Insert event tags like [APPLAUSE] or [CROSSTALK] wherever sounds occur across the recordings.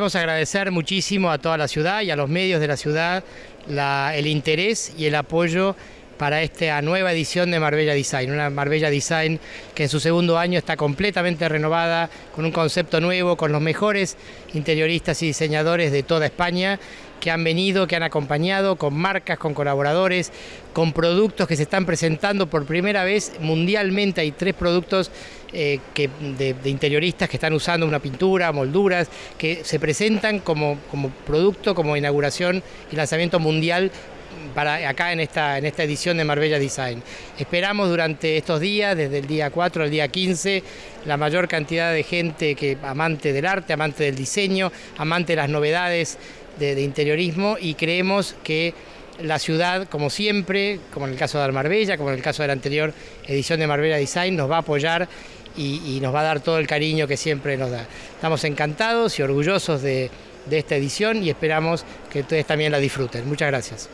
queremos agradecer muchísimo a toda la ciudad y a los medios de la ciudad el interés y el apoyo para esta nueva edición de Marbella Design, una Marbella Design que en su segundo año está completamente renovada, con un concepto nuevo, con los mejores interioristas y diseñadores de toda España que han venido, que han acompañado, con marcas, con colaboradores, con productos que se están presentando por primera vez mundialmente. Hay tres productos eh, que, de, interioristas que están usando una pintura, molduras, que se presentan como, como producto, como inauguración y lanzamiento mundial para acá en esta, en esta edición de Marbella Design. Esperamos durante estos días, desde el día 4 al día 15, la mayor cantidad de gente que amante del arte, amante del diseño, amante de las novedades de, interiorismo y creemos que la ciudad, como siempre, como en el caso de Marbella, como en el caso de la anterior edición de Marbella Design, nos va a apoyar y, nos va a dar todo el cariño que siempre nos da. Estamos encantados y orgullosos de de esta edición y esperamos que ustedes también la disfruten. Muchas gracias.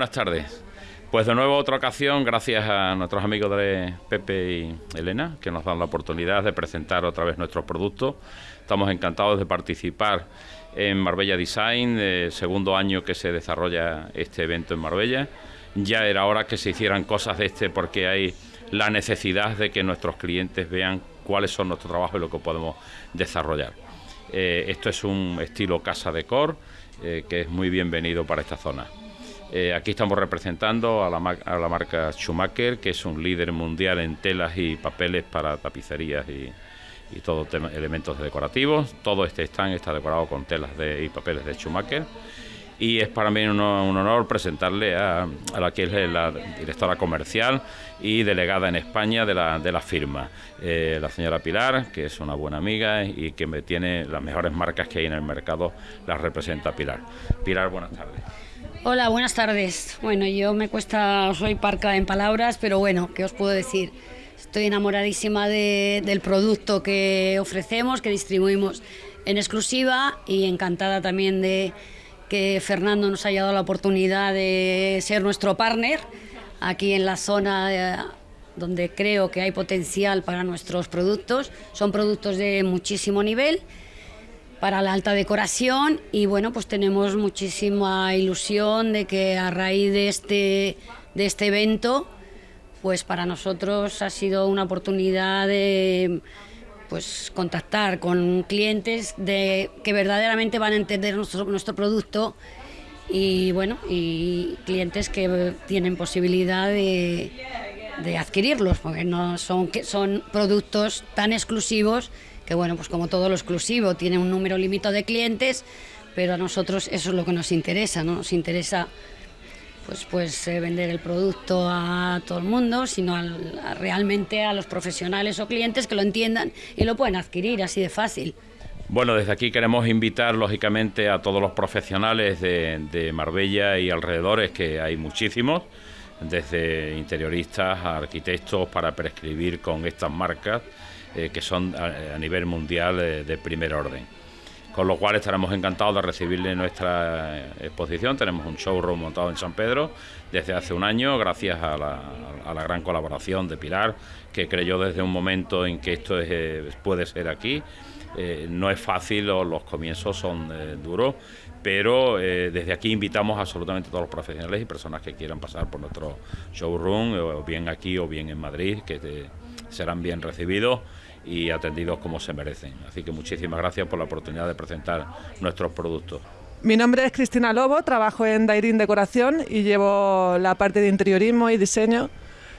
Buenas tardes. Pues de nuevo otra ocasión, gracias a nuestros amigos de Pepe y Elena, que nos dan la oportunidad de presentar otra vez nuestros productos. Estamos encantados de participar en Marbella Design, el segundo año que se desarrolla este evento en Marbella. Ya era hora que se hicieran cosas de este porque hay la necesidad de que nuestros clientes vean cuáles son nuestros trabajos y lo que podemos desarrollar. Eh, esto es un estilo casa de core eh, que es muy bienvenido para esta zona. Eh, aquí estamos representando a la, marca Schumacher, que es un líder mundial en telas y papeles para tapicerías y, y todo elementos decorativos. Todo este stand está decorado con telas de, y papeles de Schumacher. Y es para mí un, honor presentarle a, la que es la directora comercial y delegada en España de la, de la firma, eh, la señora Pilar, que es una buena amiga y que me tiene las mejores marcas que hay en el mercado, las representa Pilar. Pilar, buenas tardes. Hola, buenas tardes. Bueno, yo me cuesta, soy parca en palabras, pero bueno, ¿qué os puedo decir? Estoy enamoradísima del producto que ofrecemos, que distribuimos en exclusiva y encantada también de que Fernando nos haya dado la oportunidad de ser nuestro partner aquí en la zona eh, donde creo que hay potencial para nuestros productos. Son productos de muchísimo nivel para la alta decoración y bueno, pues tenemos muchísima ilusión de que a raíz de este, de este evento, pues para nosotros ha sido una oportunidad de pues contactar con clientes de, que verdaderamente van a entender nuestro, nuestro producto y bueno, y clientes que tienen posibilidad de, de adquirirlos, porque no son, son productos tan exclusivos que bueno, pues como todo lo exclusivo, tiene un número limitado de clientes, pero a nosotros eso es lo que nos interesa, ¿no? Nos interesa pues, pues eh, vender el producto a todo el mundo, sino realmente a los profesionales o clientes que lo entiendan y lo pueden adquirir así de fácil. Bueno, desde aquí queremos invitar lógicamente a todos los profesionales de, de Marbella y alrededores, que hay muchísimos, desde interioristas a arquitectos, para prescribir con estas marcas eh, que son a, nivel mundial eh, de primer orden. Con lo cual estaremos encantados de recibirle nuestra eh, exposición. Tenemos un showroom montado en San Pedro desde hace un año, gracias a la, gran colaboración de Pilar, que creyó desde un momento en que esto puede ser aquí. no es fácil, los, comienzos son duros, pero desde aquí invitamos absolutamente a todos los profesionales y personas que quieran pasar por nuestro showroom, o bien aquí o bien en Madrid, que serán bien recibidos y atendidos como se merecen. Así que muchísimas gracias por la oportunidad de presentar nuestros productos. Mi nombre es Cristina Lobo, trabajo en Dairin Decoración y llevo la parte de interiorismo y diseño.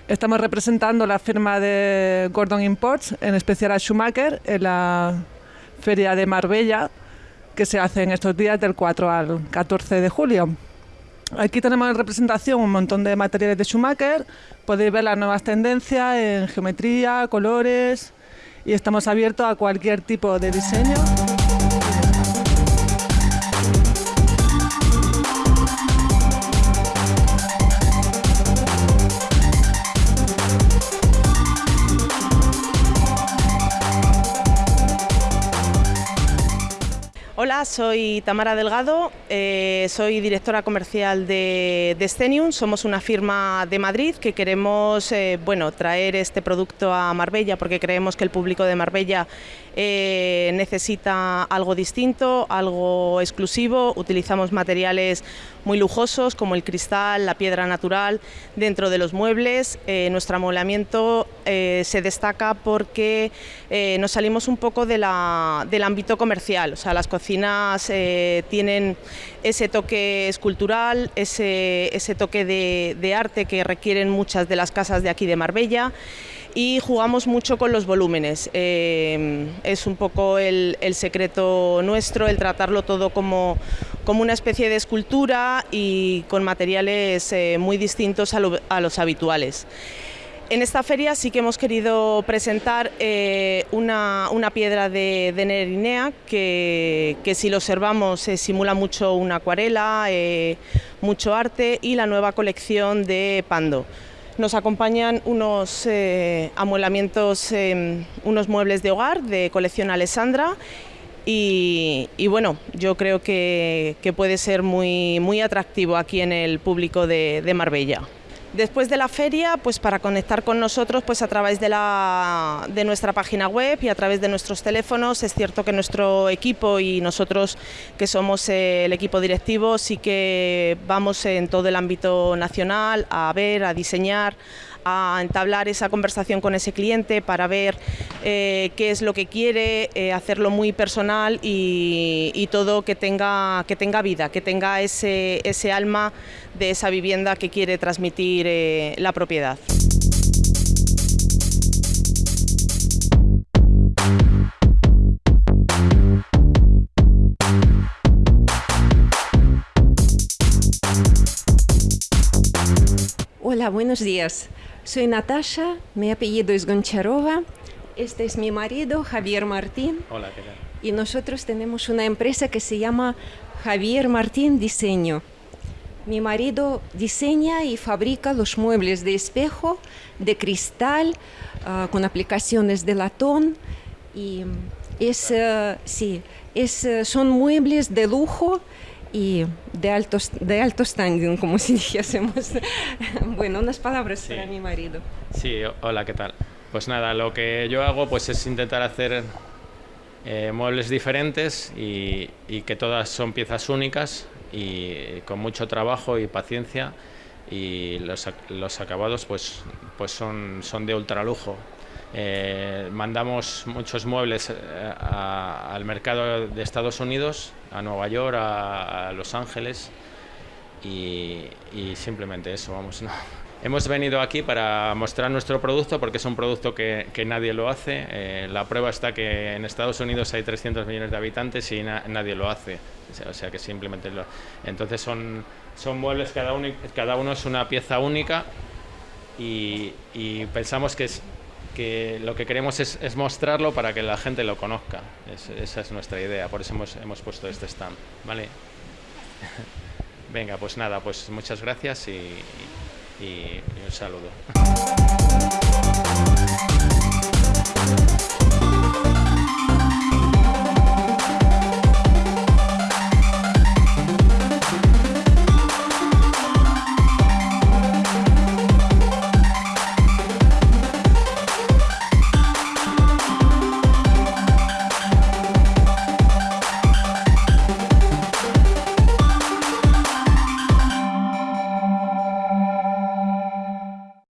Estamos representando la firma de Gordon Imports, en especial a Schumacher, en la feria de Marbella, que se hace en estos días del 4 al 14 de julio. Aquí tenemos en representación un montón de materiales de Schumacher, podéis ver las nuevas tendencias en geometría, colores y estamos abiertos a cualquier tipo de diseño. Soy Tamara Delgado, eh, soy directora comercial de, de somos una firma de Madrid que queremos eh, bueno, traer este producto a Marbella porque creemos que el público de Marbella eh, necesita algo distinto, algo exclusivo, utilizamos materiales muy lujosos como el cristal, la piedra natural dentro de los muebles, nuestro amoblamiento se destaca porque nos salimos un poco del ámbito comercial, o sea, las cocinas eh, tienen ese toque escultural, ese, toque de, arte que requieren muchas de las casas de aquí de Marbella. Y jugamos mucho con los volúmenes. Eh, es un poco el, secreto nuestro, el tratarlo todo como, como, una especie de escultura y con materiales eh, muy distintos a los habituales. En esta feria sí que hemos querido presentar eh, una, piedra de, Nerinea que, si lo observamos simula mucho una acuarela, eh, mucho arte y la nueva colección de Pando. Nos acompañan unos eh, amueblamientos, unos muebles de hogar de colección Alessandra y, bueno, yo creo que, puede ser muy, muy atractivo aquí en el público de Marbella. Después de la feria, pues para conectar con nosotros pues a través de, la, de nuestra página web y a través de nuestros teléfonos, es cierto que nuestro equipo y nosotros que somos el equipo directivo sí que vamos en todo el ámbito nacional a ver, a diseñar, a entablar esa conversación con ese cliente para ver eh, qué es lo que quiere, eh, hacerlo muy personal y, todo que tenga, que tenga vida, que tenga ese, ese alma de esa vivienda que quiere transmitir eh, la propiedad. Hola, buenos días. Soy Natasha, mi apellido es Goncharova, este es mi marido Javier Martín. Hola, ¿qué tal? Y nosotros tenemos una empresa que se llama Javier Martín Diseño. Mi marido diseña y fabrica los muebles de espejo, de cristal, ah, con aplicaciones de latón. Y es, eh, sí, es, eh, son muebles de lujo y de alto, de alto standing, como si [LAUGHS] dijésemos. bueno, unas palabras para mi marido. Sí, hola, ¿qué tal? Pues nada, lo que yo hago pues es intentar hacer eh, muebles diferentes y, y, que todas son piezas únicas y con mucho trabajo y paciencia y los, los acabados pues, pues son, son de ultralujo. Eh, mandamos muchos muebles eh, al mercado de Estados Unidos, a Nueva York, a, Los Ángeles y, simplemente eso, vamos. [LAUGHS] Hemos venido aquí para mostrar nuestro producto porque es un producto que, nadie lo hace. Eh, la prueba está que en Estados Unidos hay 300 millones de habitantes y nadie lo hace. O sea que simplemente lo... Entonces son, son muebles, cada uno, cada uno es una pieza única y, y pensamos que es, que lo que queremos es, mostrarlo para que la gente lo conozca. esa es nuestra idea, por eso hemos, hemos puesto este stand. ¿vale? [LAUGHS] Venga, pues nada, pues muchas gracias y un saludo.